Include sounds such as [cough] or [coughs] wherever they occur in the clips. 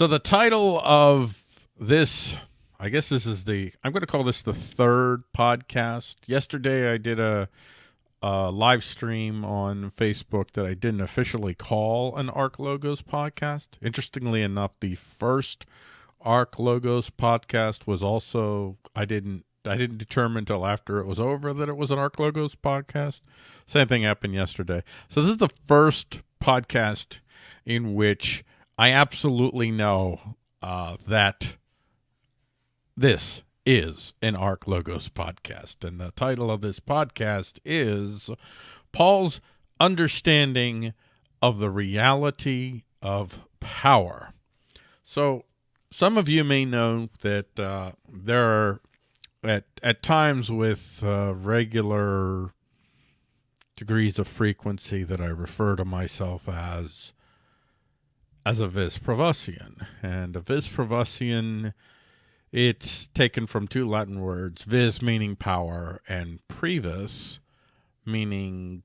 So the title of this, I guess this is the, I'm going to call this the third podcast. Yesterday I did a, a live stream on Facebook that I didn't officially call an Arc Logos podcast. Interestingly enough, the first Arc Logos podcast was also, I didn't I didn't determine until after it was over that it was an Arc Logos podcast. Same thing happened yesterday. So this is the first podcast in which I absolutely know uh, that this is an Arc Logos podcast. And the title of this podcast is Paul's Understanding of the Reality of Power. So some of you may know that uh, there are at, at times with uh, regular degrees of frequency that I refer to myself as as a vis privusian. And a vis privusian, it's taken from two Latin words, vis meaning power and privus meaning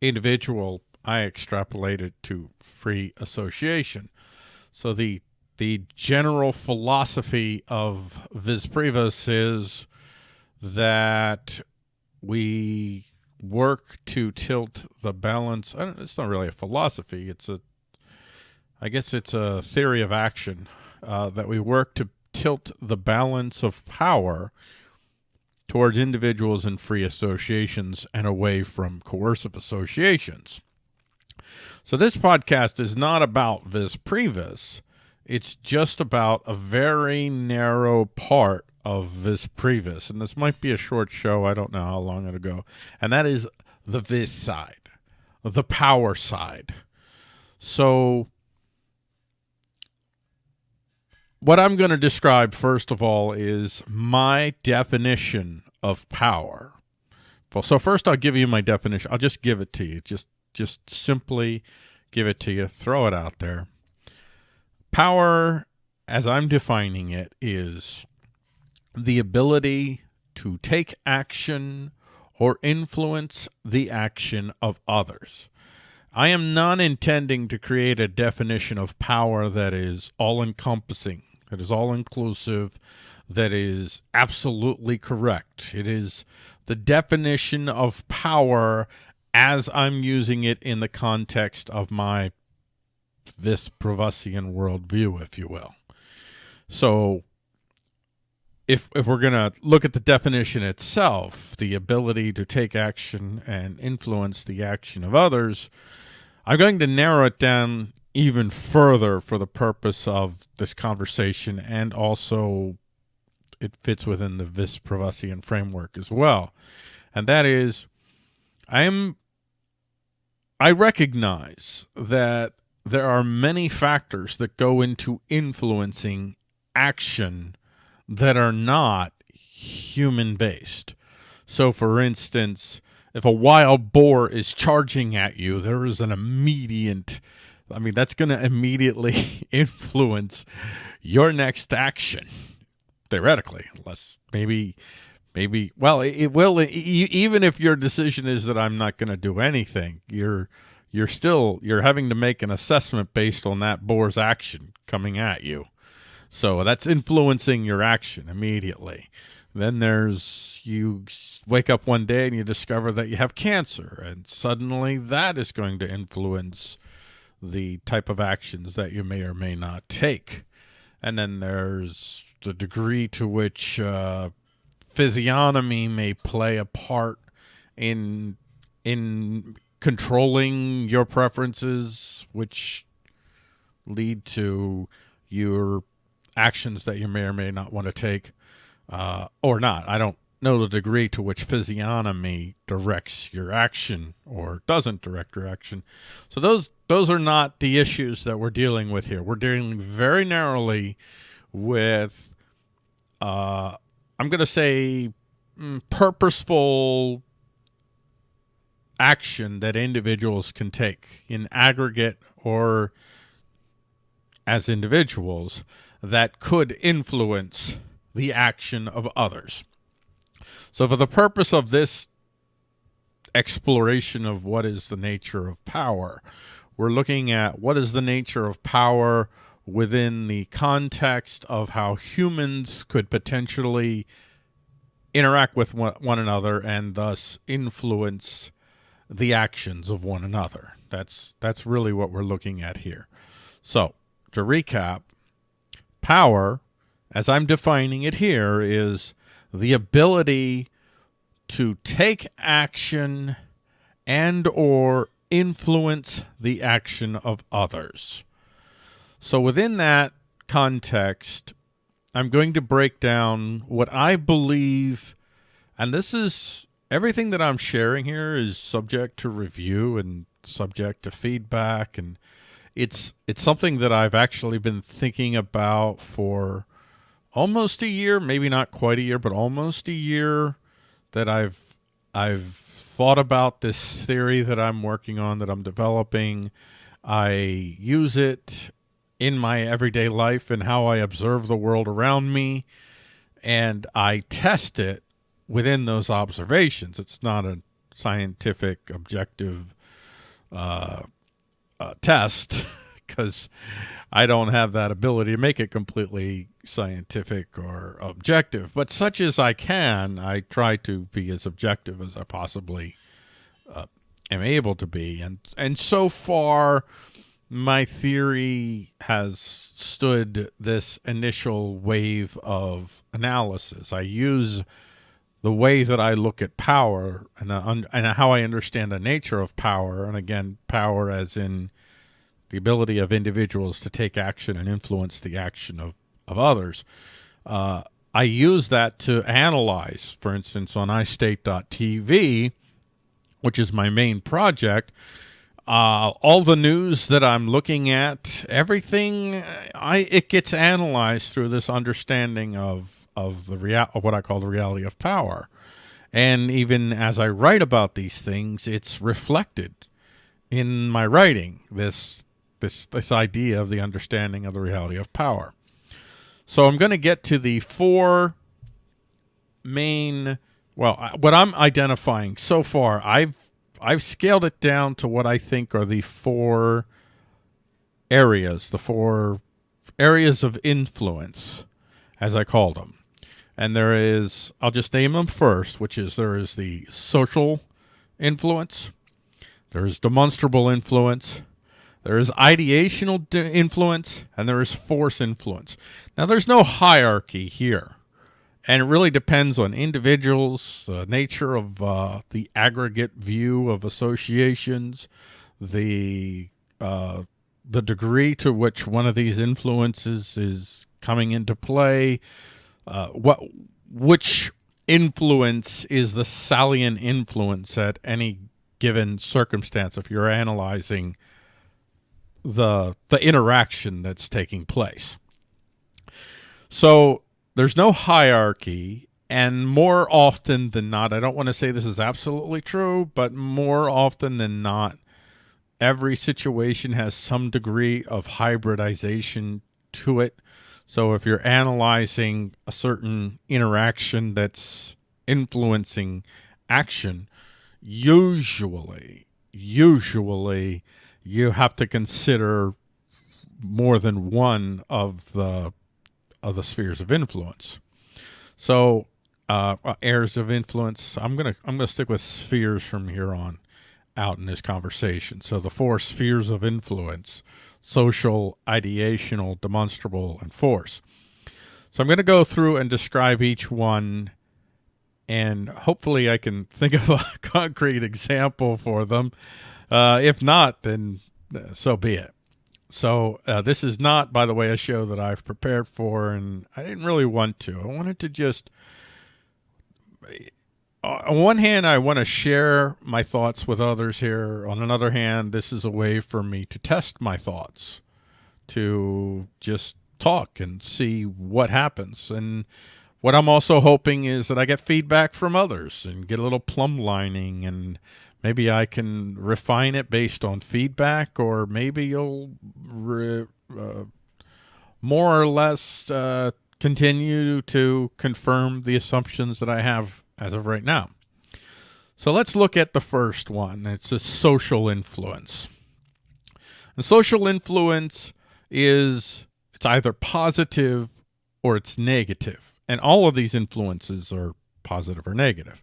individual. I extrapolate it to free association. So the the general philosophy of vis privus is that we work to tilt the balance. it's not really a philosophy. It's a I guess it's a theory of action uh, that we work to tilt the balance of power towards individuals and free associations and away from coercive associations. So this podcast is not about vis privus. It's just about a very narrow part of vis privus. And this might be a short show. I don't know how long it'll go. And that is the vis side, the power side. So what I'm going to describe first of all is my definition of power. So first I'll give you my definition. I'll just give it to you. Just just simply give it to you. Throw it out there. Power as I'm defining it is the ability to take action or influence the action of others. I am not intending to create a definition of power that is all that is all inclusive, that is absolutely correct. It is the definition of power as I'm using it in the context of my this Privusian worldview, if you will. So if if we're going to look at the definition itself, the ability to take action and influence the action of others, I'm going to narrow it down even further for the purpose of this conversation and also it fits within the vis privusian framework as well. And that is i am i recognize that there are many factors that go into influencing action that are not human based so for instance if a wild boar is charging at you there is an immediate I mean, that's going to immediately [laughs] influence your next action, theoretically, unless maybe, maybe, well, it, it will, even if your decision is that I'm not going to do anything, you're, you're still, you're having to make an assessment based on that boar's action coming at you. So that's influencing your action immediately. Then there's you wake up one day and you discover that you have cancer, and suddenly that is going to influence the type of actions that you may or may not take. And then there's the degree to which uh, physiognomy may play a part in in controlling your preferences, which lead to your actions that you may or may not want to take, uh, or not. I don't know the degree to which physiognomy directs your action or doesn't direct your action. So those those are not the issues that we're dealing with here. We're dealing very narrowly with uh, I'm going to say mm, purposeful action that individuals can take in aggregate or as individuals that could influence the action of others. So for the purpose of this exploration of what is the nature of power, we're looking at what is the nature of power within the context of how humans could potentially interact with one, another and thus influence the actions of one another. That's that's really what we're looking at here. So, to recap, power, as I'm defining it here, is the ability to take action and or influence the action of others. So within that context, I'm going to break down what I believe, and this is everything that I'm sharing here is subject to review and subject to feedback and it's it's something that I've actually been thinking about for almost a year, maybe not quite a year, but almost a year that I've I've thought about this theory that I'm working on that I'm developing. I use it in my everyday life and how I observe the world around me and I test it within those observations. It's not a scientific objective uh, uh, test [laughs] because I don't have that ability to make it completely scientific or objective. But such as I can, I try to be as objective as I possibly uh, am able to be. And and so far, my theory has stood this initial wave of analysis. I use the way that I look at power and, uh, and how I understand the nature of power, and again, power as in the ability of individuals to take action and influence the action of, of others. Uh, I use that to analyze, for instance, on iState.tv, which is my main project, uh, all the news that I'm looking at, everything, I it gets analyzed through this understanding of of the real of what I call the reality of power. And even as I write about these things, it's reflected in my writing, this this this idea of the understanding of the reality of power. So I'm going to get to the four main well, what I'm identifying so far, I've I've scaled it down to what I think are the four areas, the four areas of influence, as I call them. And there is, I'll just name them first, which is there is the social influence, there is demonstrable influence, there is ideational influence, and there is force influence. Now, there's no hierarchy here, and it really depends on individuals, the nature of uh, the aggregate view of associations, the uh, the degree to which one of these influences is coming into play, uh, what which influence is the salient influence at any given circumstance if you're analyzing the the interaction that's taking place. So there's no hierarchy and more often than not, I don't want to say this is absolutely true, but more often than not, every situation has some degree of hybridization to it. So if you're analyzing a certain interaction that's influencing action, usually, usually you have to consider more than one of the of the spheres of influence. So uh, uh areas of influence. I'm gonna I'm gonna stick with spheres from here on out in this conversation. So the four spheres of influence social, ideational, demonstrable, and force. So I'm going to go through and describe each one, and hopefully I can think of a [laughs] concrete example for them. Uh, if not, then uh, so be it. So uh, this is not, by the way, a show that I've prepared for, and I didn't really want to. I wanted to just on one hand, I want to share my thoughts with others here. On another hand, this is a way for me to test my thoughts, to just talk and see what happens. And what I'm also hoping is that I get feedback from others and get a little plumb lining and maybe I can refine it based on feedback or maybe you'll uh, more or less uh, continue to confirm the assumptions that I have as of right now. So let's look at the first one. It's a social influence. And social influence is it's either positive or it's negative. And all of these influences are positive or negative.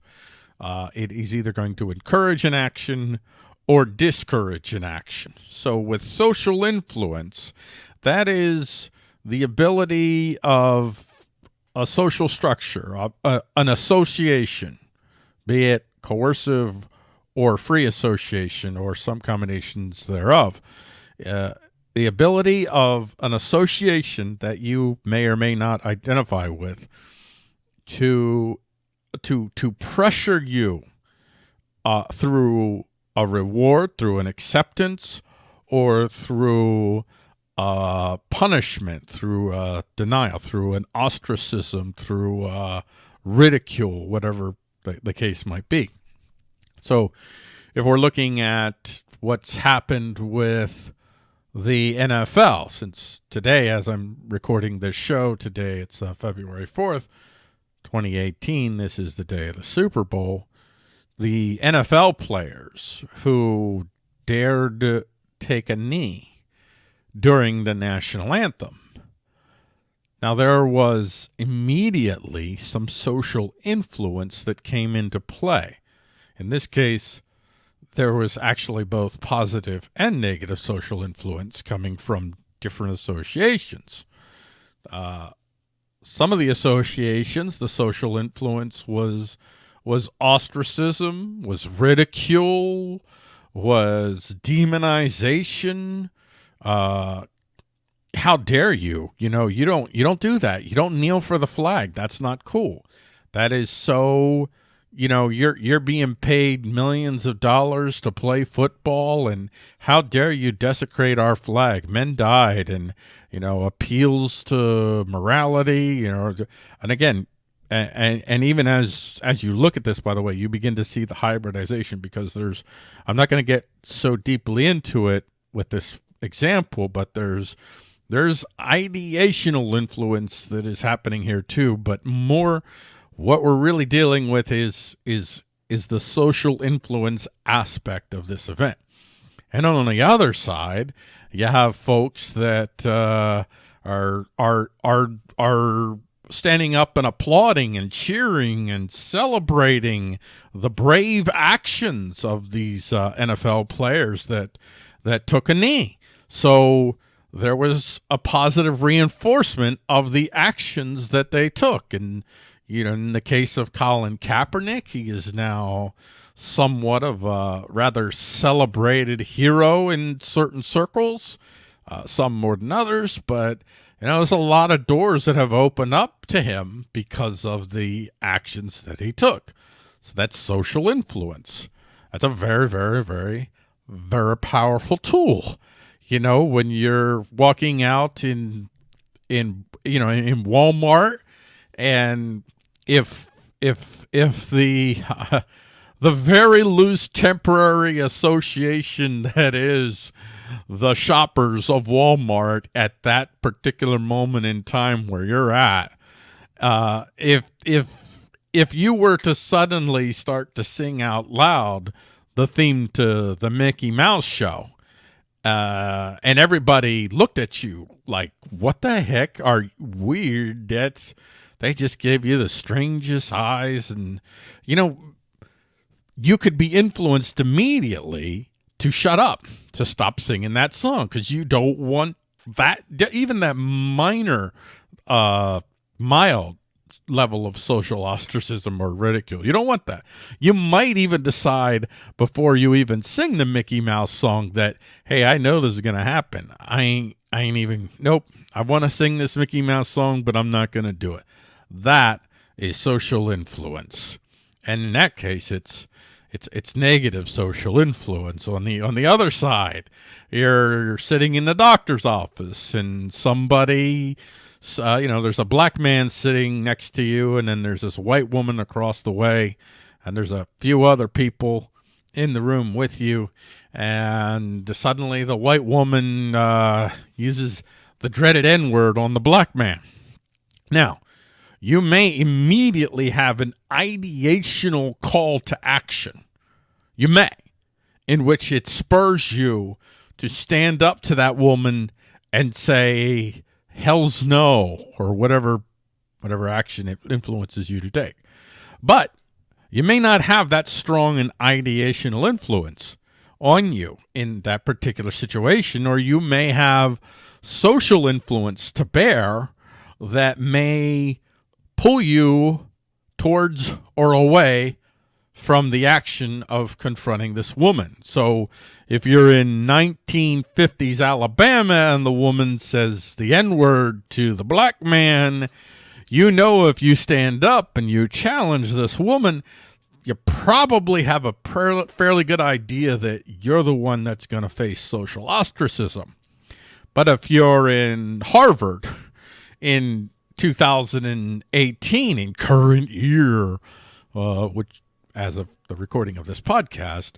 Uh, it is either going to encourage an action or discourage an action. So with social influence, that is the ability of a social structure, a, a, an association, be it coercive or free association or some combinations thereof. Uh, the ability of an association that you may or may not identify with to to to pressure you uh, through a reward, through an acceptance, or through uh, punishment, through uh, denial, through an ostracism, through uh, ridicule, whatever the, the case might be. So, if we're looking at what's happened with the NFL, since today, as I'm recording this show, today it's uh, February 4th, 2018, this is the day of the Super Bowl. The NFL players who dared take a knee during the national anthem. Now, there was immediately some social influence that came into play. In this case, there was actually both positive and negative social influence coming from different associations. Uh, some of the associations, the social influence was was ostracism, was ridicule, was demonization. Uh, how dare you? You know, you don't you don't do that. You don't kneel for the flag. That's not cool. That is so you know you're you're being paid millions of dollars to play football and how dare you desecrate our flag? Men died and you know appeals to morality you know and again and, and even as as you look at this by the way you begin to see the hybridization because there's i'm not going to get so deeply into it with this example but there's there's ideational influence that is happening here too but more what we're really dealing with is is is the social influence aspect of this event and on the other side you have folks that uh, are are are are standing up and applauding and cheering and celebrating the brave actions of these uh, NFL players that that took a knee. So there was a positive reinforcement of the actions that they took. And, you know, in the case of Colin Kaepernick, he is now somewhat of a rather celebrated hero in certain circles, uh, some more than others, but you know, there's a lot of doors that have opened up to him because of the actions that he took. So that's social influence. That's a very, very, very, very powerful tool. You know, when you're walking out in, in, you know, in Walmart and if, if, if the, uh, [laughs] the very loose temporary association that is the shoppers of Walmart at that particular moment in time where you're at. Uh, if if if you were to suddenly start to sing out loud the theme to the Mickey Mouse show, uh, and everybody looked at you like, "What the heck are weird?" That's they just give you the strangest eyes, and you know, you could be influenced immediately to shut up, to stop singing that song because you don't want that, even that minor, uh, mild level of social ostracism or ridicule. You don't want that. You might even decide before you even sing the Mickey Mouse song that, hey, I know this is gonna happen. I ain't I ain't even nope. I want to sing this Mickey Mouse song, but I'm not gonna do it. That is social influence. And in that case it's it's it's negative social influence. On the on the other side you're sitting in the doctor's office and somebody uh, you know there's a black man sitting next to you and then there's this white woman across the way and there's a few other people in the room with you. And suddenly the white woman uh, uses the dreaded n-word on the black man. Now you may immediately have an ideational call to action. You may, in which it spurs you to stand up to that woman and say, hell's no or whatever whatever action it influences you to take. But you may not have that strong an ideational influence on you in that particular situation, or you may have social influence to bear that may pull you towards or away from the action of confronting this woman. So if you're in 1950s Alabama and the woman says the N-word to the black man, you know if you stand up and you challenge this woman, you probably have a fairly good idea that you're the one that's going to face social ostracism. But if you're in Harvard in 2018, in current year, uh, which as of the recording of this podcast,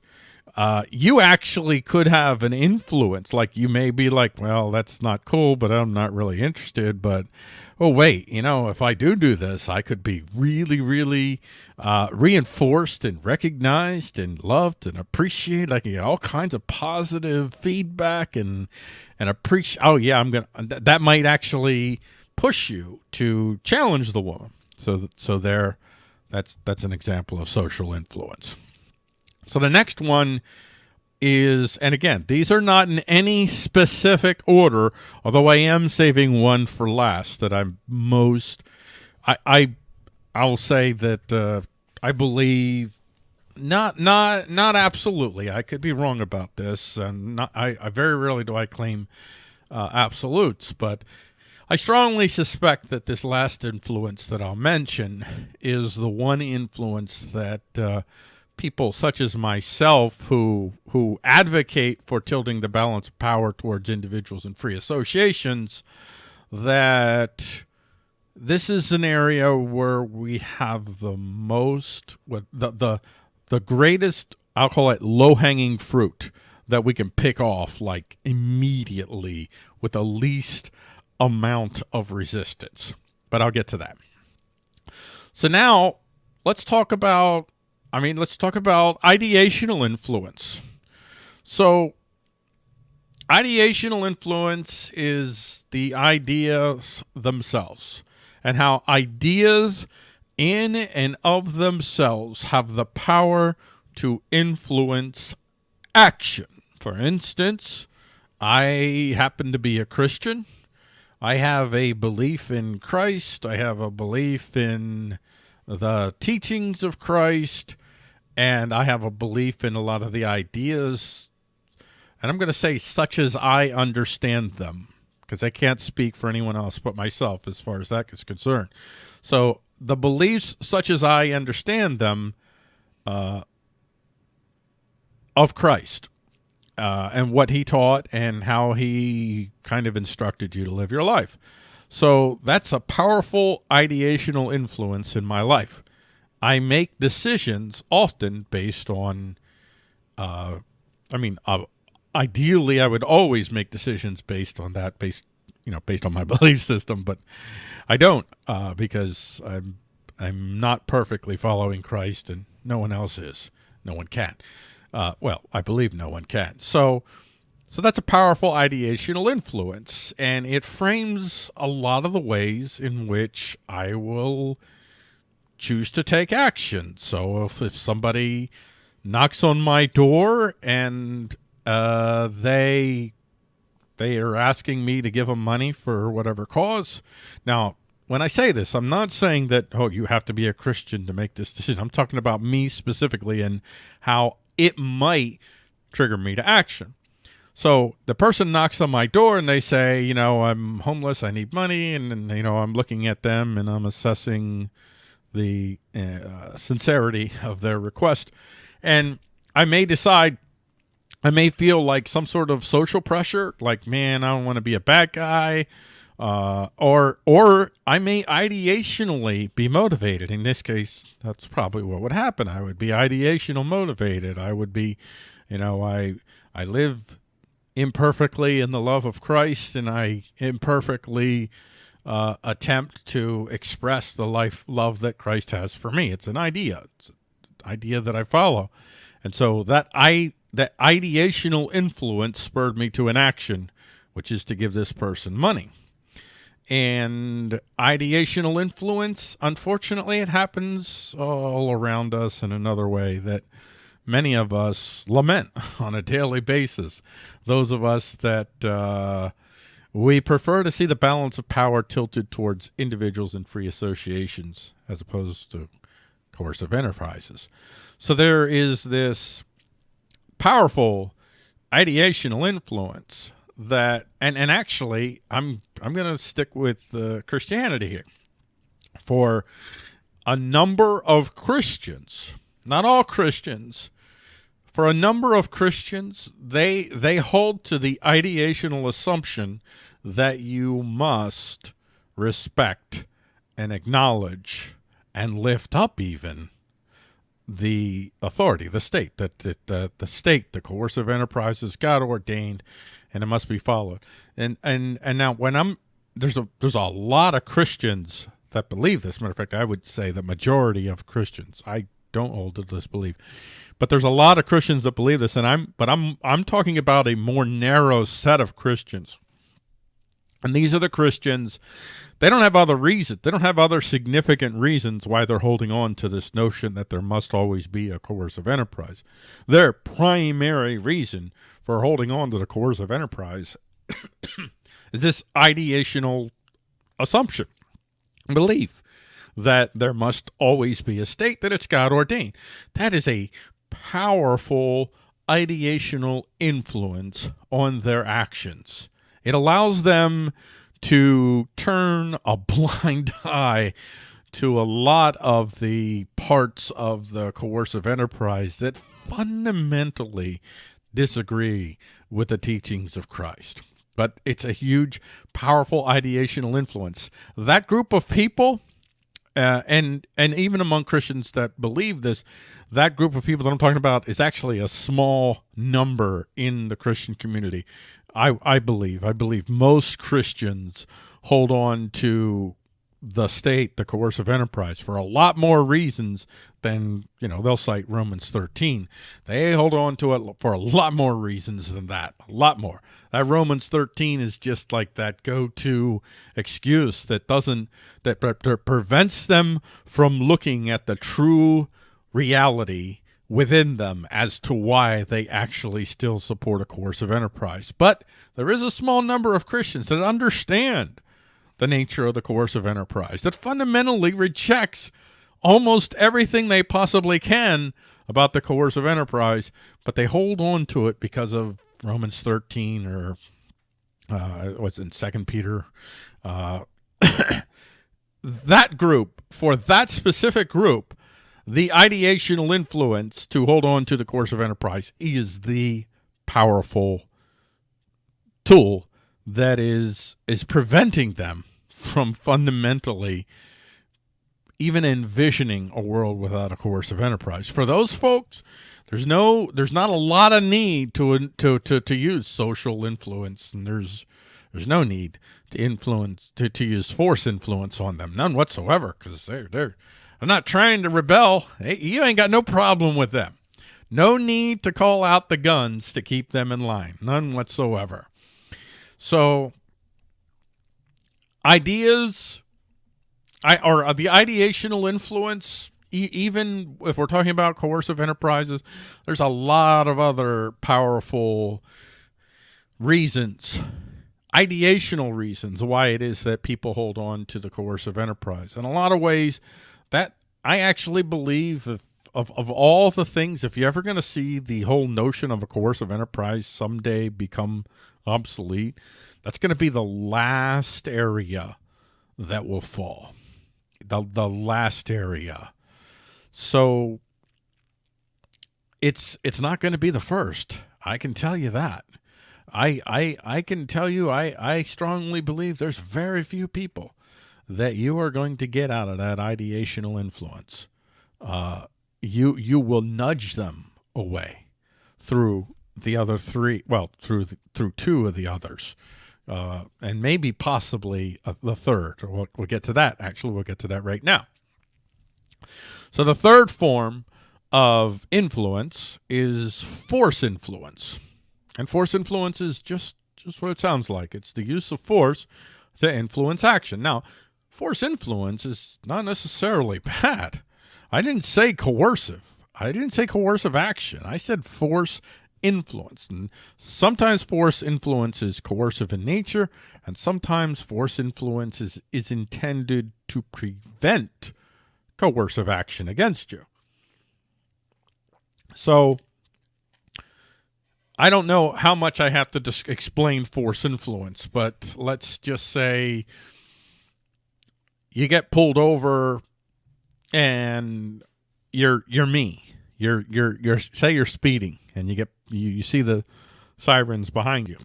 uh, you actually could have an influence. Like you may be like, well, that's not cool, but I'm not really interested. But oh, wait, you know, if I do do this, I could be really, really uh, reinforced and recognized and loved and appreciated. I can get all kinds of positive feedback and and appreciate. Oh yeah, I'm gonna. Th that might actually push you to challenge the woman. So so there that's that's an example of social influence. So the next one is, and again, these are not in any specific order, although I am saving one for last that I'm most, I, I, I'll say that uh, I believe not, not, not absolutely. I could be wrong about this, and not, I, I very rarely do I claim uh, absolutes, but I strongly suspect that this last influence that I'll mention is the one influence that uh, people such as myself who who advocate for tilting the balance of power towards individuals and free associations that this is an area where we have the most the the the greatest I'll call it low-hanging fruit that we can pick off like immediately with the least amount of resistance. But I'll get to that. So now let's talk about, I mean, let's talk about ideational influence. So ideational influence is the ideas themselves and how ideas in and of themselves have the power to influence action. For instance, I happen to be a Christian. I have a belief in Christ. I have a belief in the teachings of Christ. And I have a belief in a lot of the ideas. And I'm going to say such as I understand them because I can't speak for anyone else but myself as far as that is concerned. So the beliefs such as I understand them uh, of Christ uh, and what he taught and how he kind of instructed you to live your life. So that's a powerful ideational influence in my life. I make decisions often based on, uh, I mean, uh, ideally I would always make decisions based on that, based, you know, based on my [laughs] belief system, but I don't uh, because I'm, I'm not perfectly following Christ and no one else is. No one can. Uh, well, I believe no one can. So, so that's a powerful ideational influence, and it frames a lot of the ways in which I will choose to take action. So if, if somebody knocks on my door and uh, they they are asking me to give them money for whatever cause. Now, when I say this, I'm not saying that, oh, you have to be a Christian to make this decision. I'm talking about me specifically and how it might trigger me to action. So the person knocks on my door and they say, you know, I'm homeless, I need money, and, and you know, I'm looking at them and I'm assessing the uh, sincerity of their request. And I may decide, I may feel like some sort of social pressure, like, man, I don't want to be a bad guy. Uh, or or I may ideationally be motivated. In this case, that's probably what would happen. I would be ideational motivated. I would be, you know, I I live imperfectly in the love of Christ, and I imperfectly uh, attempt to express the life love that Christ has for me. It's an idea. It's an idea that I follow, and so that I that ideational influence spurred me to an action, which is to give this person money. And ideational influence, unfortunately, it happens all around us in another way that many of us lament [laughs] on a daily basis. Those of us that uh, we prefer to see the balance of power tilted towards individuals and free associations as opposed to coercive enterprises. So there is this powerful ideational influence that and and actually I'm I'm going to stick with uh, Christianity here. For a number of Christians not all Christians for a number of Christians they they hold to the ideational assumption that you must respect and acknowledge and lift up even the authority, the state, that the, the, the state, the coercive enterprises is God ordained and it must be followed. And and and now when I'm there's a there's a lot of Christians that believe this. Matter of fact, I would say the majority of Christians. I don't hold to this belief. But there's a lot of Christians that believe this, and I'm but I'm I'm talking about a more narrow set of Christians. And these are the Christians they don't have other reasons. They don't have other significant reasons why they're holding on to this notion that there must always be a coercive enterprise. Their primary reason for holding on to the coercive enterprise [coughs] is this ideational assumption, belief that there must always be a state, that it's God ordained. That is a powerful ideational influence on their actions. It allows them to turn a [laughs] blind eye to a lot of the parts of the coercive enterprise that fundamentally disagree with the teachings of Christ. But it's a huge, powerful ideational influence. That group of people, uh, and and even among Christians that believe this, that group of people that I'm talking about is actually a small number in the Christian community. I, I believe, I believe most Christians hold on to the state, the coercive enterprise, for a lot more reasons than, you know, they'll cite Romans 13. They hold on to it for a lot more reasons than that, a lot more. That Romans 13 is just like that go-to excuse that doesn't, that pre prevents them from looking at the true reality within them as to why they actually still support a coercive enterprise. But there is a small number of Christians that understand the nature of the coercive enterprise, that fundamentally rejects almost everything they possibly can about the coercive enterprise, but they hold on to it because of Romans 13 or uh, what's in Second Peter. Uh, [coughs] that group, for that specific group, the ideational influence to hold on to the coercive enterprise is the powerful tool that is is preventing them from fundamentally even envisioning a world without a coercive enterprise. For those folks, there's no there's not a lot of need to to to to use social influence and there's there's no need to influence to, to use force influence on them none whatsoever because they're they're I'm not trying to rebel. Hey, you ain't got no problem with them. No need to call out the guns to keep them in line. None whatsoever. So ideas I, or uh, the ideational influence, e even if we're talking about coercive enterprises, there's a lot of other powerful reasons ideational reasons why it is that people hold on to the coercive enterprise. In a lot of ways, that I actually believe if of, of all the things, if you're ever going to see the whole notion of a coercive enterprise someday become obsolete, that's going to be the last area that will fall. The, the last area. So it's it's not going to be the first. I can tell you that. I I I can tell you I I strongly believe there's very few people that you are going to get out of that ideational influence. Uh, you you will nudge them away through the other three. Well, through the, through two of the others, uh, and maybe possibly a, the third. We'll, we'll get to that. Actually, we'll get to that right now. So the third form of influence is force influence, and force influence is just just what it sounds like. It's the use of force to influence action. Now, force influence is not necessarily [laughs] bad. I didn't say coercive. I didn't say coercive action. I said force influence. And sometimes force influence is coercive in nature, and sometimes force influence is, is intended to prevent coercive action against you. So I don't know how much I have to explain force influence, but let's just say you get pulled over and you're you're me. You're you're you're say you're speeding and you get you, you see the sirens behind you.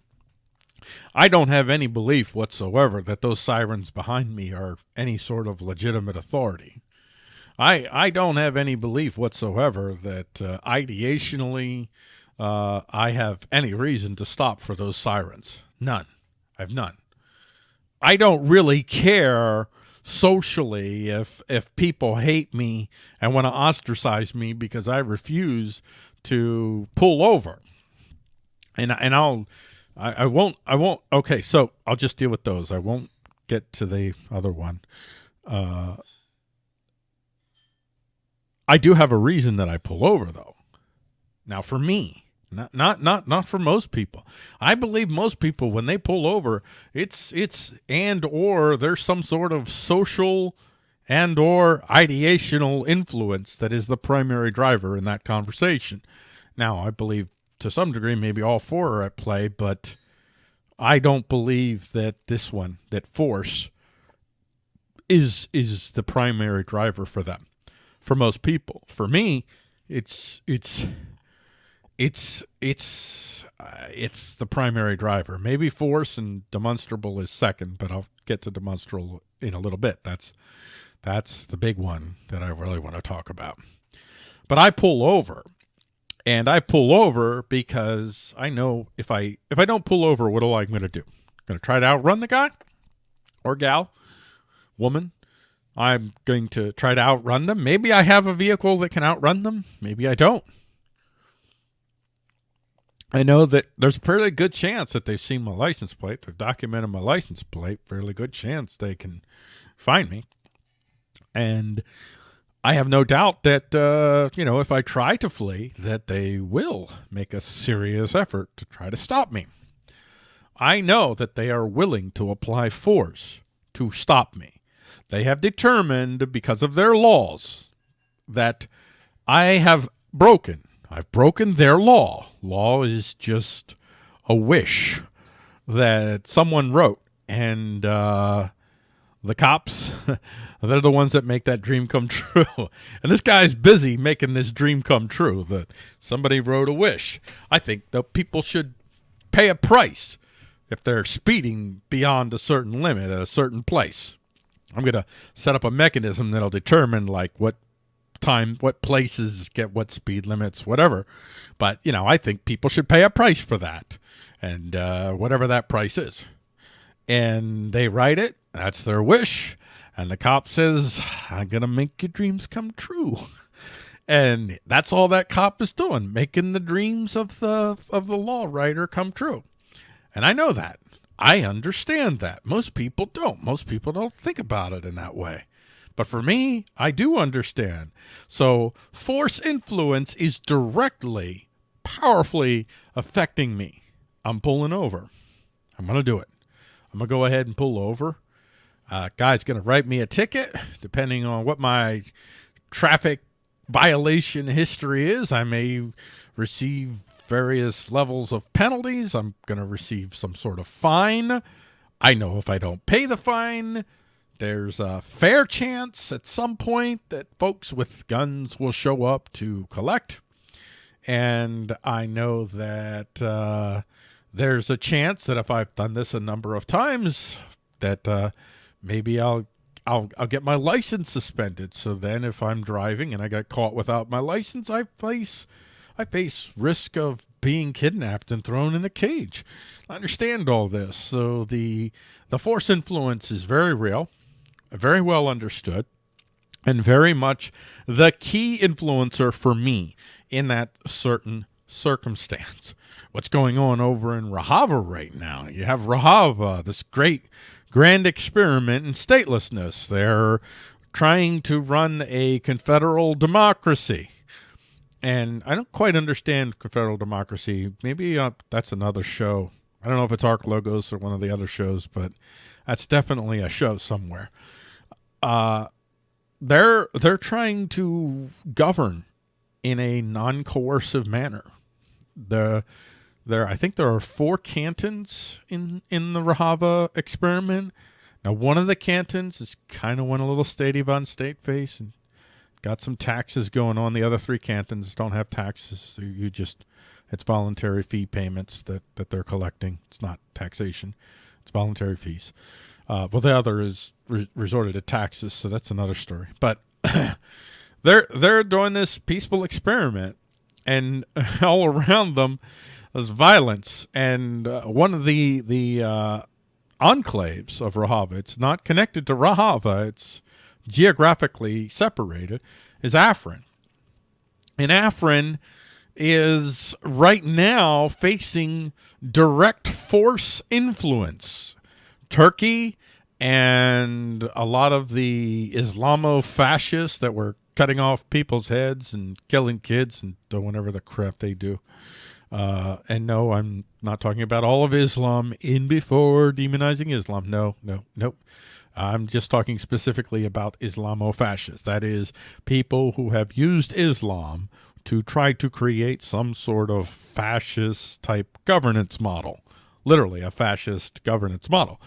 I don't have any belief whatsoever that those sirens behind me are any sort of legitimate authority. I I don't have any belief whatsoever that uh, ideationally uh, I have any reason to stop for those sirens. None. I have none. I don't really care socially if if people hate me and want to ostracize me because I refuse to pull over. And and I'll I, I won't I won't okay, so I'll just deal with those. I won't get to the other one. Uh I do have a reason that I pull over though. Now for me, not not not not for most people. I believe most people when they pull over, it's it's and or there's some sort of social and or ideational influence that is the primary driver in that conversation. Now, I believe to some degree maybe all four are at play, but I don't believe that this one, that force is is the primary driver for them. For most people. For me, it's it's it's it's uh, it's the primary driver. Maybe force and demonstrable is second, but I'll get to demonstrable in a little bit. That's that's the big one that I really want to talk about. But I pull over. And I pull over because I know if I if I don't pull over, what am I going to do? Going to try to outrun the guy or gal, woman. I'm going to try to outrun them. Maybe I have a vehicle that can outrun them. Maybe I don't. I know that there's a fairly good chance that they've seen my license plate. They've documented my license plate. Fairly good chance they can find me. And I have no doubt that, uh, you know, if I try to flee, that they will make a serious effort to try to stop me. I know that they are willing to apply force to stop me. They have determined, because of their laws, that I have broken I've broken their law. Law is just a wish that someone wrote. And uh, the cops, [laughs] they're the ones that make that dream come [laughs] true. and this guy's busy making this dream come true that somebody wrote a wish. I think that people should pay a price if they're speeding beyond a certain limit at a certain place. I'm going to set up a mechanism that'll determine like what time, what places get what speed limits, whatever. But, you know, I think people should pay a price for that and uh, whatever that price is. And they write it. That's their wish. And the cop says, I'm going to make your dreams come true. [laughs] And that's all that cop is doing, making the dreams of the of the law writer come true. And I know that. I understand that. Most people don't. Most people don't think about it in that way. But for me, I do understand. So force influence is directly, powerfully affecting me. I'm pulling over. I'm going to do it. I'm going to go ahead and pull over. Uh, guy's going to write me a ticket, depending on what my traffic violation history is. I may receive various levels of penalties. I'm going to receive some sort of fine. I know if I don't pay the fine, there's a fair chance at some point that folks with guns will show up to collect. And I know that uh, there's a chance that if I've done this a number of times, that uh, maybe I'll I'll I'll get my license suspended. So then, if I'm driving and I get caught without my license, I face I face risk of being kidnapped and thrown in a cage. I understand all this. So the the force influence is very real very well understood, and very much the key influencer for me in that certain circumstance. What's going on over in Rojava right now? You have Rojava, this great, grand experiment in statelessness. They're trying to run a confederal democracy. And I don't quite understand confederal democracy. Maybe uh, that's another show. I don't know if it's Ark Logos or one of the other shows, but that's definitely a show somewhere. Uh, they're they're trying to govern in a non-coercive manner. The there I think there are four cantons in in the Rojava experiment. Now one of the cantons is kind of went a little statey von state face and got some taxes going on. The other three cantons don't have taxes. So you just it's voluntary fee payments that that they're collecting. It's not taxation. It's voluntary fees. Uh, well, the other is re resorted to taxes, so that's another story. But [coughs] they're they're doing this peaceful experiment, and [laughs] all around them is violence. And uh, one of the the uh, enclaves of Rojava, it's not connected to Rojava, it's geographically separated, is Afrin. And Afrin is right now facing direct force influence Turkey and a lot of the Islamo-fascists that were cutting off people's heads and killing kids and doing whatever the crap they do. Uh, and no, I'm not talking about all of Islam in before demonizing Islam. No, no, nope. I'm just talking specifically about Islamo-fascists. That is, people who have used Islam to try to create some sort of fascist type governance model literally a fascist governance model,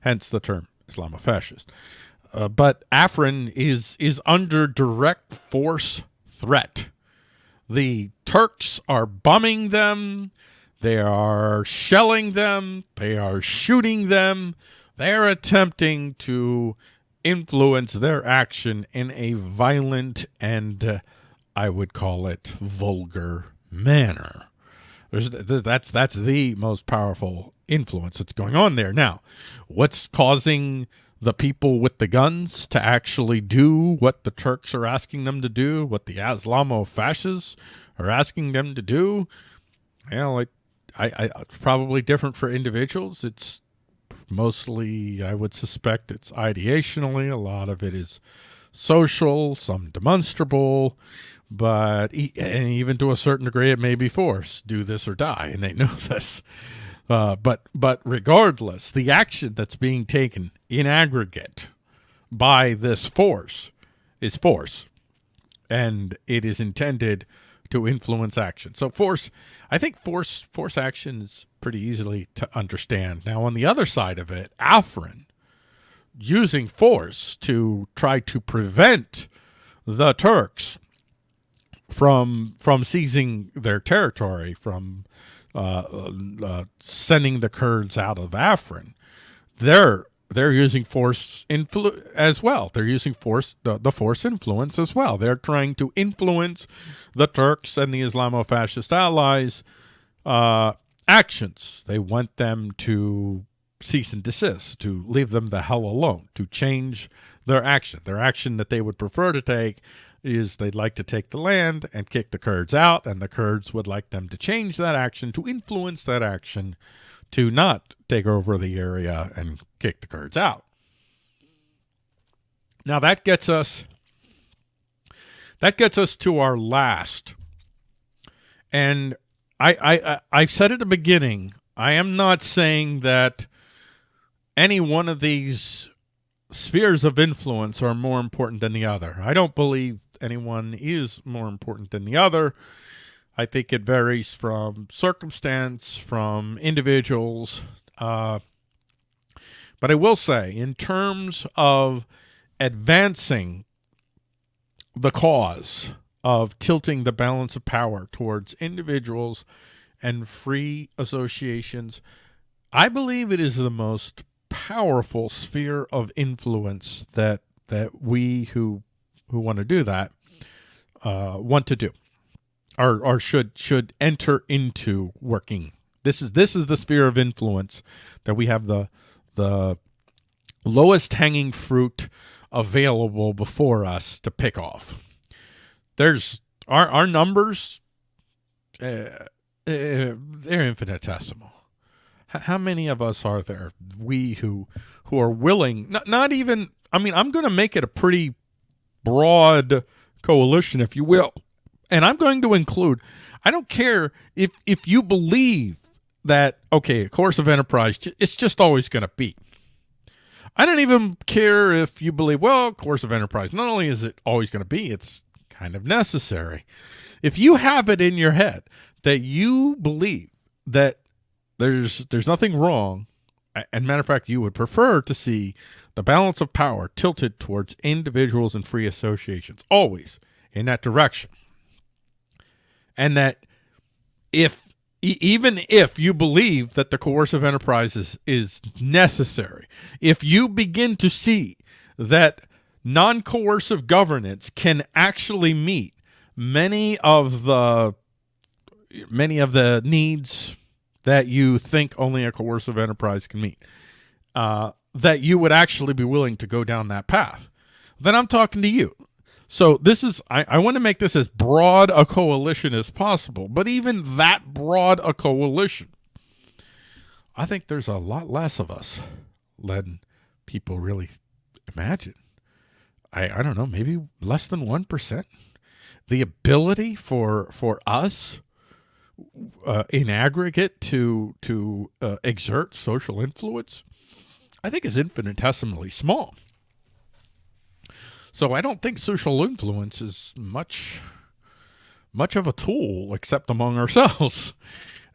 hence the term Islamofascist. Uh, but Afrin is is under direct force threat. The Turks are bombing them. They are shelling them. They are shooting them. They are attempting to influence their action in a violent and, uh, I would call it, vulgar manner. There's, that's that's the most powerful influence that's going on there. Now, what's causing the people with the guns to actually do what the Turks are asking them to do, what the Islamo fascists are asking them to do? Well, it, I, I, it's probably different for individuals. It's mostly, I would suspect, it's ideationally. A lot of it is social, some demonstrable but and even to a certain degree, it may be force. Do this or die, and they [laughs] know this. Uh, but but regardless, the action that's being taken in aggregate by this force is force, and it is intended to influence action. So force, I think force force action is pretty easily to understand. Now on the other side of it, Afrin using force to try to prevent the Turks from from seizing their territory, from uh, uh, sending the Kurds out of Afrin, they're they're using force influ as well. They're using force the, the force influence as well. They're trying to influence the Turks and the Islamo-fascist allies uh, actions. They want them to cease and desist, to leave them the hell alone, to change their action. Their action that they would prefer to take is they'd like to take the land and kick the Kurds out, and the Kurds would like them to change that action, to influence that action, to not take over the area and kick the Kurds out. Now that gets us that gets us to our last. And I I I said at the beginning, I am not saying that any one of these spheres of influence are more important than the other. I don't believe anyone is more important than the other. I think it varies from circumstance, from individuals. Uh, but I will say, in terms of advancing the cause of tilting the balance of power towards individuals and free associations, I believe it is the most powerful sphere of influence that that we who who want to do that uh, want to do or, or should should enter into working. This is this is the sphere of influence that we have the the lowest hanging fruit available before us to pick off. There's our our numbers uh, uh, they're infinitesimal. how many of us are there we who who are willing not, not even i mean i'm going to make it a pretty broad coalition if you will. And i'm going to include i don't care if if you believe that okay a of enterprise it's just always going to be. I don't even care if you believe well coercive enterprise not only is it always going to be it's kind of necessary. If you have it in your head that you believe that there's there's nothing wrong and matter of fact you would prefer to see the balance of power tilted towards individuals and free associations always in that direction. And that if even if you believe that the coercive enterprise is, is necessary if you begin to see that non-coercive governance can actually meet many of the many of the needs that you think only a coercive enterprise can meet, uh, that you would actually be willing to go down that path, then I'm talking to you. So this is, I, I want to make this as broad a coalition as possible, but even that broad a coalition, I think there's a lot less of us than people really imagine. I, I don't know, maybe less than 1%. The ability for, for us uh, in aggregate to to uh, exert social influence, I think is infinitesimally small. So I don't think social influence is much much of a tool except among ourselves. [laughs]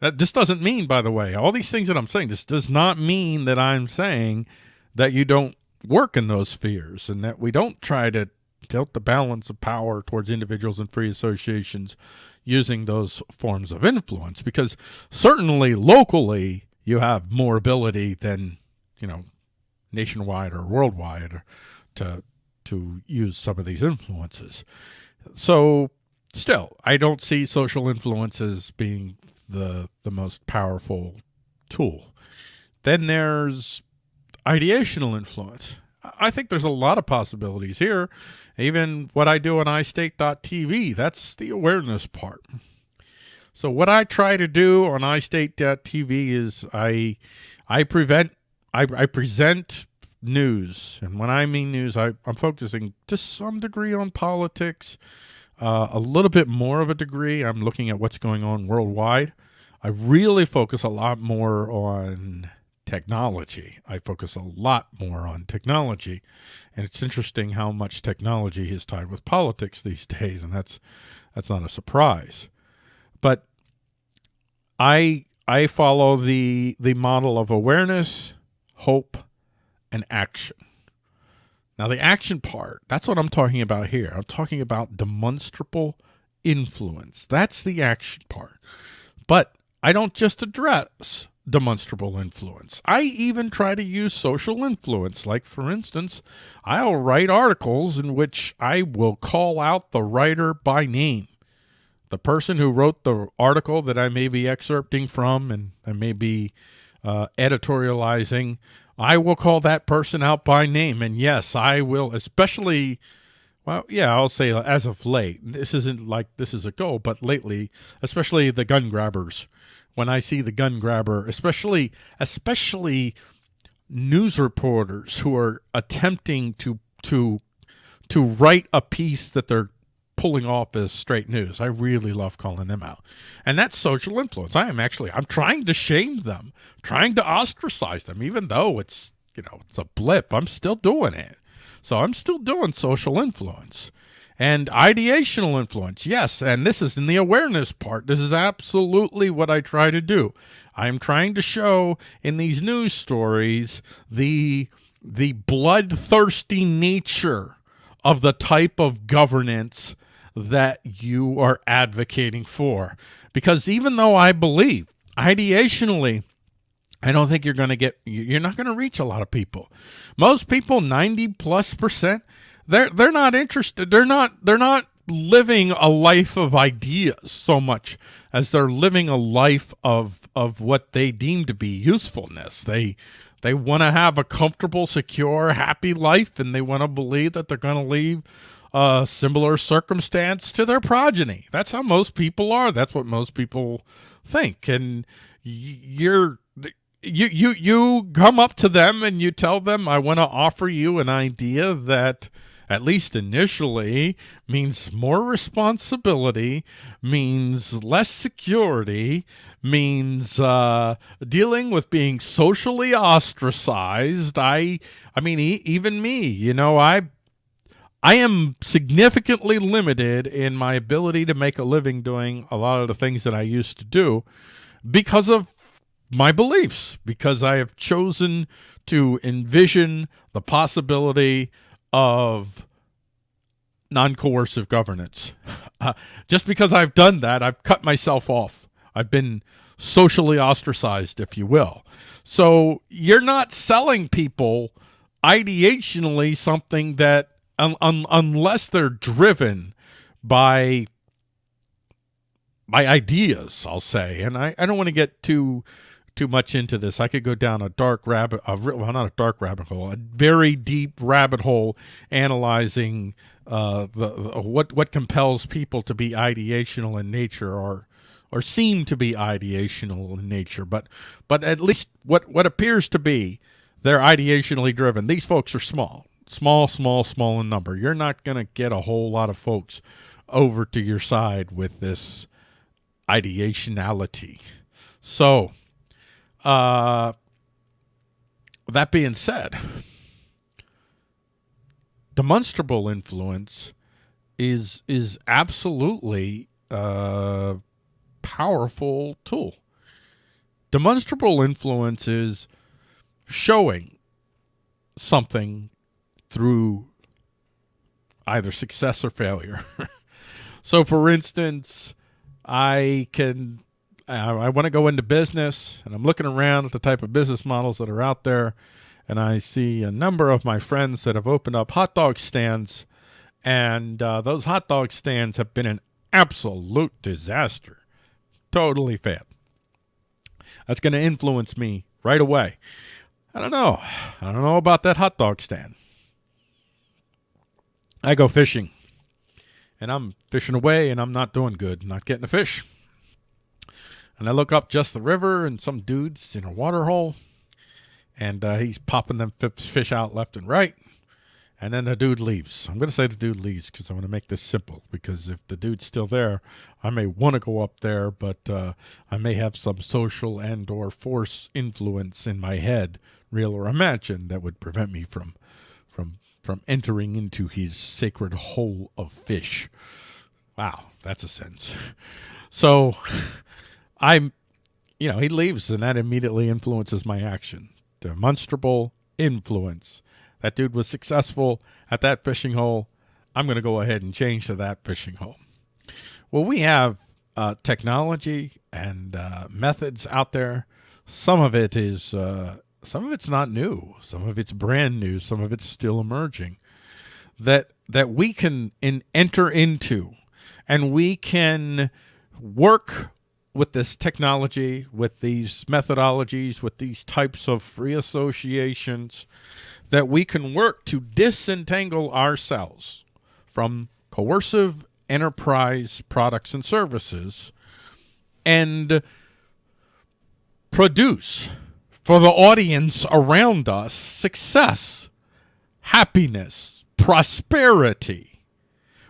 That this doesn't mean, by the way, all these things that I'm saying, this does not mean that I'm saying that you don't work in those spheres and that we don't try to tilt the balance of power towards individuals and free associations using those forms of influence because certainly locally you have more ability than you know nationwide or worldwide to to use some of these influences. So still i don't see social influences being the the most powerful tool. Then there's ideational influence I think there's a lot of possibilities here even what I do on iState.tv, that's the awareness part. So what I try to do on iState.tv is I I prevent I, I present news, and when I mean news, I, I'm focusing to some degree on politics, uh, a little bit more of a degree. I'm looking at what's going on worldwide. I really focus a lot more on technology. I focus a lot more on technology. And it's interesting how much technology is tied with politics these [laughs] days, and that's that's not a surprise. But I I follow the the model of awareness, hope, and action. Now the action part, that's what I'm talking about here. I'm talking about demonstrable influence. That's the action part. But I don't just address demonstrable influence. I even try to use social influence. Like, for instance, I'll write articles in which I will call out the writer by name. The person who wrote the article that I may be excerpting from and I may be uh, editorializing, I will call that person out by name. And yes, I will, especially, well, yeah, I'll say as of late. This isn't like this is a go, but lately, especially the gun grabbers when I see the gun grabber, especially especially news reporters who are attempting to to to write a piece that they're pulling off as straight news. I really love calling them out. And that's social influence. I am actually I'm trying to shame them, trying to ostracize them even though it's, you know, it's a blip. I'm still doing it. So I'm still doing social influence. And ideational influence, yes, and this is in the awareness part. This is absolutely what I try to do. I'm trying to show in these news stories the the bloodthirsty nature of the type of governance that you are advocating for. Because even though I believe ideationally I don't think you're going to get you're not going to reach a lot of people. Most people 90 plus percent they're they're not interested. They're not they're not living a life of ideas so much as they're living a life of of what they deem to be usefulness. They they want to have a comfortable, secure, happy life, and they want to believe that they're going to leave a similar circumstance to their progeny. That's how most people are. That's what most people think. And you're you you you come up to them and you tell them I want to offer you an idea that at least initially means more responsibility means less security means uh, dealing with being socially ostracized. I I mean e even me you know I I am significantly limited in my ability to make a living doing a lot of the things that I used to do because of my beliefs because I have chosen to envision the possibility of non-coercive governance. [laughs] Uh, just because I've done that, I've cut myself off. I've been socially ostracized, if you will. So you're not selling people ideationally something that, un un unless they're driven by my ideas, I'll say, and I, I don't want to get too too much into this. I could go down a dark rabbit, a, well, not a dark rabbit hole, a very deep rabbit hole analyzing uh, the, the, what what compels people to be ideational in nature or or seem to be ideational in nature. But but at least what what appears to be they're ideationally driven. These folks are small, small, small, small in number. You're not going to get a whole lot of folks over to your side with this ideationality. So uh, that being said, demonstrable influence is is absolutely a powerful tool. Demonstrable influence is showing something through either success or failure. [laughs] so for instance, I can I, I want to go into business and I'm looking around at the type of business models that are out there and I see a number of my friends that have opened up hot dog stands and uh, those hot dog stands have been an absolute disaster. Totally failed. That's going to influence me right away. I don't know. I don't know about that hot dog stand. I go fishing and I'm fishing away and I'm not doing good, not getting a fish. And I look up just the river and some dude's in a water hole. And uh, he's popping them fish out left and right. And then the dude leaves. I'm going to say the dude leaves because I want to make this simple. Because if the dude's still there, I may want to go up there, but uh, I may have some social and or force influence in my head, real or imagined, that would prevent me from from from entering into his sacred hole of fish. Wow, that's a sense. So I'm, you know, he leaves and that immediately influences my action. Demonstrable influence. That dude was successful at that fishing hole. I'm going to go ahead and change to that fishing hole. Well, we have uh, technology and uh, methods out there. Some of it is, uh, some of it's not new. Some of it's brand new. Some of it's still emerging. That that we can in, enter into, and we can work with this technology, with these methodologies, with these types of free associations, that we can work to disentangle ourselves from coercive enterprise products and services and produce for the audience around us success, happiness, prosperity.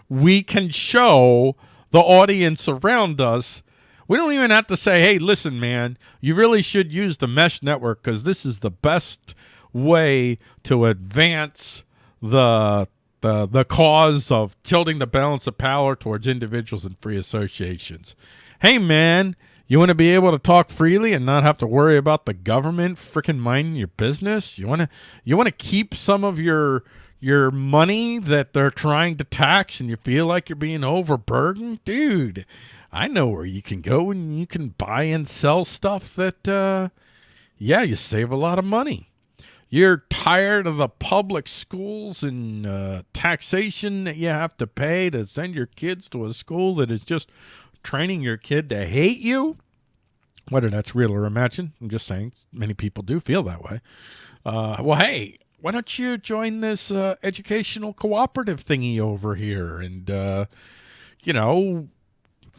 We can show the audience around us we don't even have to say, hey, listen, man, you really should use the mesh network because this is the best way to advance the the the cause of tilting the balance of power towards individuals and free associations. Hey man, you want to be able to talk freely and not have to worry about the government freaking minding your business? You want to you want to keep some of your your money that they're trying to tax and you feel like you're being overburdened? Dude, I know where you can go and you can buy and sell stuff that, uh, yeah, you save a lot of money. You're tired of the public schools and uh, taxation that you have to pay to send your kids to a school that is just training your kid to hate you. Whether that's real or imagined, I'm just saying many people do feel that way. Uh, well, hey, why don't you join this uh, educational cooperative thingy over here and, uh, you know,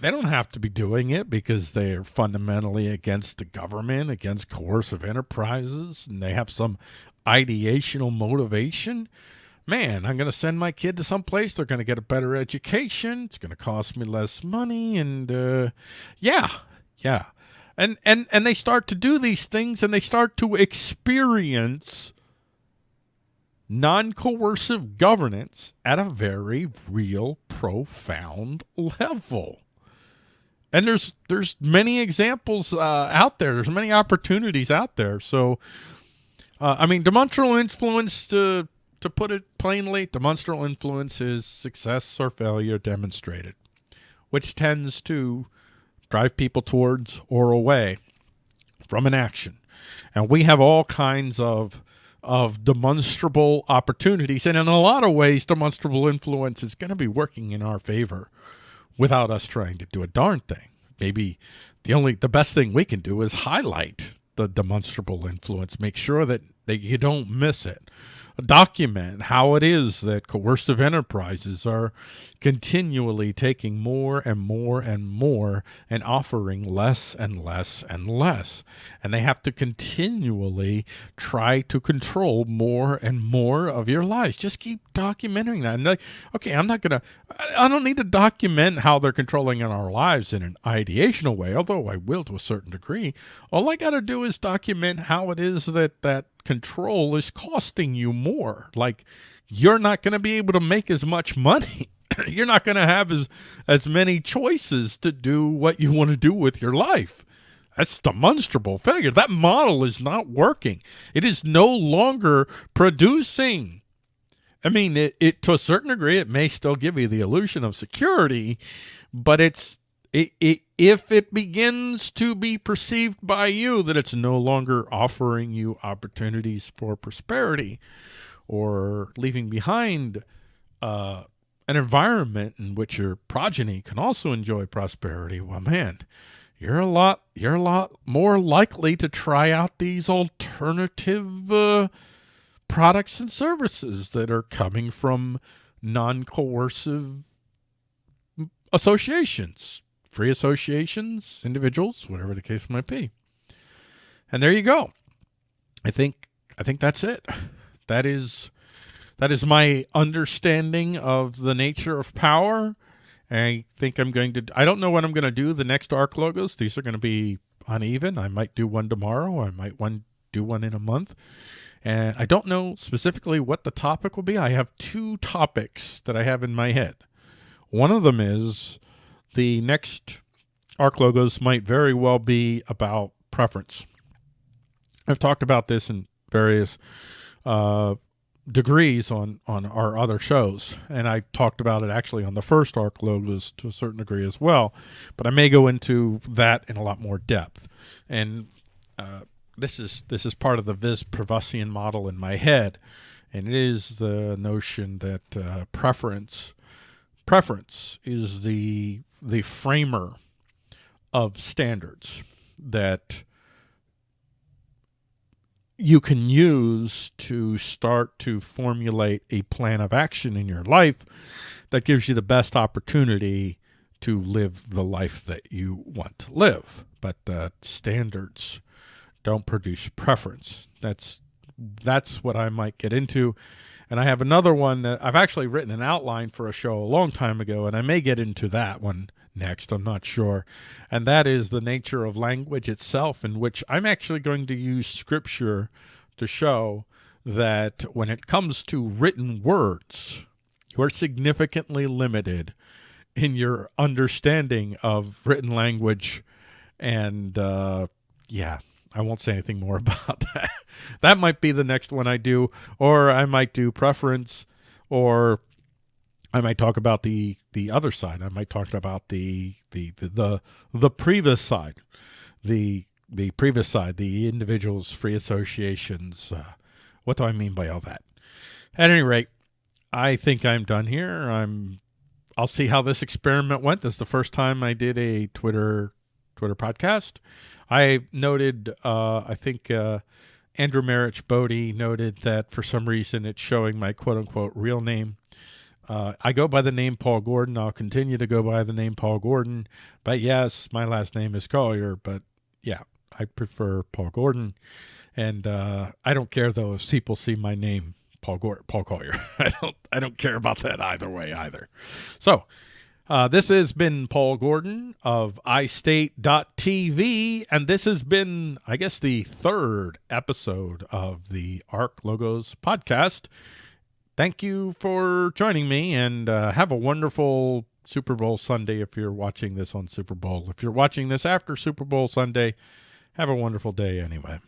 they don't have to be doing it because they are fundamentally against the government, against coercive enterprises, and they have some ideational motivation. Man, I'm going to send my kid to some place. They're going to get a better education. It's going to cost me less money, and uh, yeah, yeah, and and and they start to do these things, and they start to experience non-coercive governance at a very real, profound level and there's there's many examples uh, out there. There's many opportunities out there. So, uh, I mean, demonstrable influence to to put it plainly, demonstrable influence is success or failure demonstrated, which tends to drive people towards or away from an action. And we have all kinds of of demonstrable opportunities, and in a lot of ways, demonstrable influence is going to be working in our favor without us trying to do a darn thing. Maybe the only the best thing we can do is highlight the demonstrable influence, make sure that, that you don't miss it document how it is that coercive enterprises are continually taking more and more and more and offering less and less and less. And they have to continually try to control more and more of your lives. Just keep documenting that. And like, okay, I'm not going to, I don't need to document how they're controlling in our lives in an ideational way, although I will to a certain degree. All I got to do is document how it is that that control is costing you more. Like you're not going to be able to make as much money. [coughs] you're not going to have as as many choices to do what you want to do with your life. That's demonstrable failure. That model is not working. It is no longer producing. I mean, it, it to a certain degree, it may still give you the illusion of security, but it's it, it, if it begins to be perceived by you that it's no longer offering you opportunities for prosperity or leaving behind uh, an environment in which your progeny can also enjoy prosperity, well, man, you're a lot you're a lot more likely to try out these alternative uh, products and services that are coming from non-coercive associations free associations, individuals, whatever the case might be. And there you go. I think I think that's it. That is that is my understanding of the nature of power. I think I'm going to I don't know what I'm going to do the next arc logos. These are going to be uneven. I might do one tomorrow. I might one do one in a month. And I don't know specifically what the topic will be. I have two topics that I have in my head. One of them is the next ARC logos might very well be about preference. I've talked about this in various uh, degrees on, on our other shows, and I talked about it actually on the first ARC logos to a certain degree as well, but I may go into that in a lot more depth. And uh, this is this is part of the Vis Privusian model in my head, and it is the notion that uh, preference preference is the the framer of standards that you can use to start to formulate a plan of action in your life that gives you the best opportunity to live the life that you want to live. But uh, standards don't produce preference. That's that's what I might get into and I have another one that I've actually written an outline for a show a long time ago, and I may get into that one next. I'm not sure. And that is the nature of language itself, in which I'm actually going to use scripture to show that when it comes to written words, you are significantly limited in your understanding of written language. And uh, yeah, I won't say anything more [laughs] about that. that might be the next one I do, or I might do preference, or I might talk about the the other side. I might talk about the the the the, the previous side, the the previous side, the individuals, free associations. Uh, what do I mean by all that? At any rate, I think I'm done here. I'm. I'll see how this experiment went. This is the first time I did a Twitter Twitter podcast. I noted, uh, I think uh, Andrew Marich Bodie noted that for some reason it's showing my quote unquote real name Uh, I go by the name Paul Gordon. I'll continue to go by the name Paul Gordon. But yes, my last name is Collier. But yeah, I prefer Paul Gordon. And uh, I don't care though if people see my name Paul Gordon, Paul Collier. [laughs] I don't I don't care about that either way either. So uh, this has been Paul Gordon of iState.tv, and this has been, I guess, the third episode of the ARC Logos podcast. Thank you for joining me, and uh, have a wonderful Super Bowl Sunday if you're watching this on Super Bowl. If you're watching this after Super Bowl Sunday, have a wonderful day anyway.